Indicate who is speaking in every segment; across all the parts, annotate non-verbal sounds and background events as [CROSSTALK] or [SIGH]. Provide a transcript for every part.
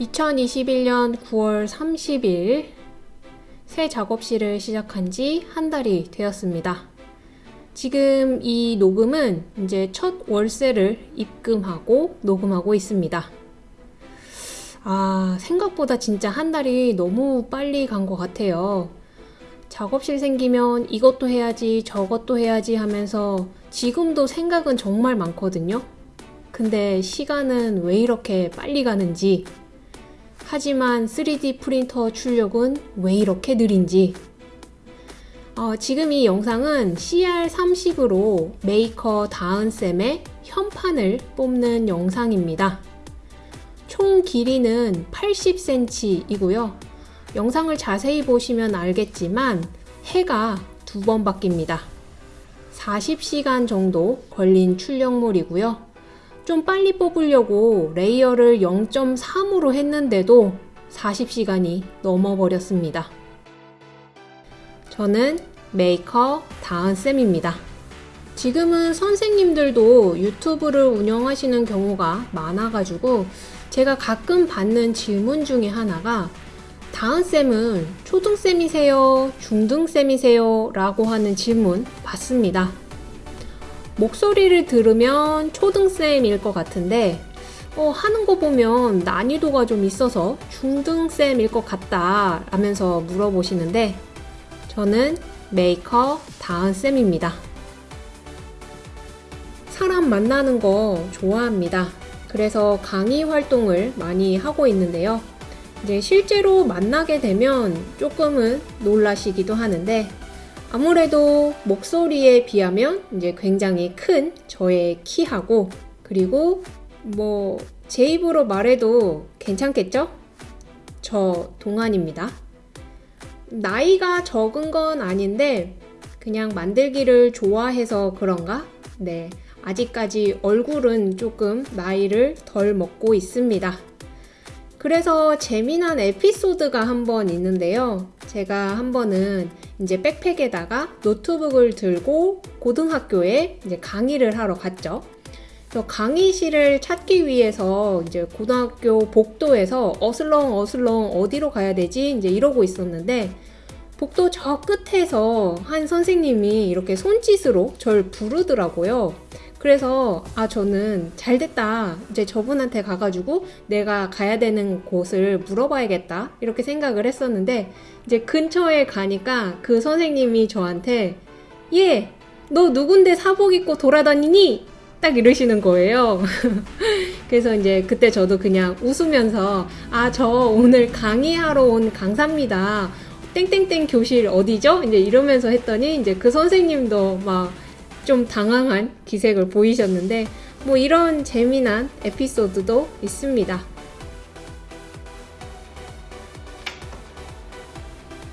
Speaker 1: 2021년 9월 30일 새 작업실을 시작한 지 한 달이 되었습니다. 지금 이 녹음은 이제 첫 월세를 입금하고 녹음하고 있습니다. 아, 생각보다 진짜 한 달이 너무 빨리 간 것 같아요. 작업실 생기면 이것도 해야지, 저것도 해야지 하면서 지금도 생각은 정말 많거든요. 근데 시간은 왜 이렇게 빨리 가는지 하지만 3D 프린터 출력은 왜 이렇게 느린지 어, 지금 이 영상은 CR30으로 메이커 다은쌤의 현판을 뽑는 영상입니다. 총 길이는 80cm이고요. 영상을 자세히 보시면 알겠지만 해가 두 번 바뀝니다. 40시간 정도 걸린 출력물이고요. 좀 빨리 뽑으려고 layer를 0.3으로 했는데도 40시간이 넘어버렸습니다. 저는 메이커 다은쌤입니다. 지금은 선생님들도 유튜브를 운영하시는 경우가 많아가지고 제가 가끔 받는 질문 중에 하나가 다은쌤은 초등쌤이세요? 중등쌤이세요? 라고 하는 질문 받습니다. 목소리를 들으면 초등쌤일 것 같은데 어, 하는 거 보면 난이도가 좀 있어서 중등쌤일 것 같다 라면서 물어보시는데 저는 메이커 다은쌤입니다. 사람 만나는 거 좋아합니다. 그래서 강의 활동을 많이 하고 있는데요. 이제 실제로 만나게 되면 조금은 놀라시기도 하는데 아무래도 목소리에 비하면 이제 굉장히 큰 저의 키하고 그리고 뭐 제 입으로 말해도 괜찮겠죠? 저 동안입니다. 나이가 적은 건 아닌데 그냥 만들기를 좋아해서 그런가? 네. 아직까지 얼굴은 조금 나이를 덜 먹고 있습니다. 그래서 재미난 에피소드가 한 번 있는데요. 제가 한 번은 이제 백팩에다가 노트북을 들고 고등학교에 이제 강의를 하러 갔죠. 그래서 강의실을 찾기 위해서 이제 고등학교 복도에서 어슬렁 어슬렁 어디로 가야 되지? 이제 이러고 있었는데 복도 저 끝에서 한 선생님이 이렇게 손짓으로 절 부르더라고요. 그래서 아 저는 잘 됐다 이제 저분한테 가가지고 내가 가야 되는 곳을 물어봐야겠다 이렇게 생각을 했었는데 이제 근처에 가니까 그 선생님이 저한테 예 너 누군데 사복 입고 돌아다니니 딱 이러시는 거예요. [LAUGHS] 그래서 이제 그때 저도 그냥 웃으면서 아 저 오늘 강의하러 온 강사입니다. 땡땡땡 교실 어디죠? 이제 이러면서 했더니 이제 그 선생님도 막 좀 당황한 기색을 보이셨는데 뭐 이런 재미난 에피소드도 있습니다.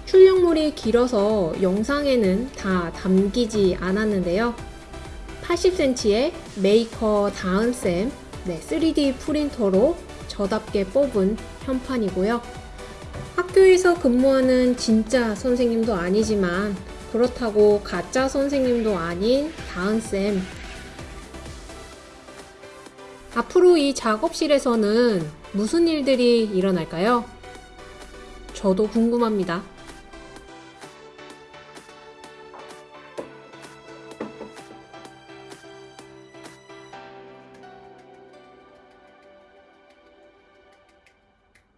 Speaker 1: 출력물이 길어서 영상에는 다 담기지 않았는데요. 80cm의 메이커 다은쌤 네, 3D 프린터로 저답게 뽑은 현판이고요. 학교에서 근무하는 진짜 선생님도 아니지만 그렇다고 가짜 선생님도 아닌 다은쌤 앞으로 이 작업실에서는 무슨 일들이 일어날까요? 저도 궁금합니다.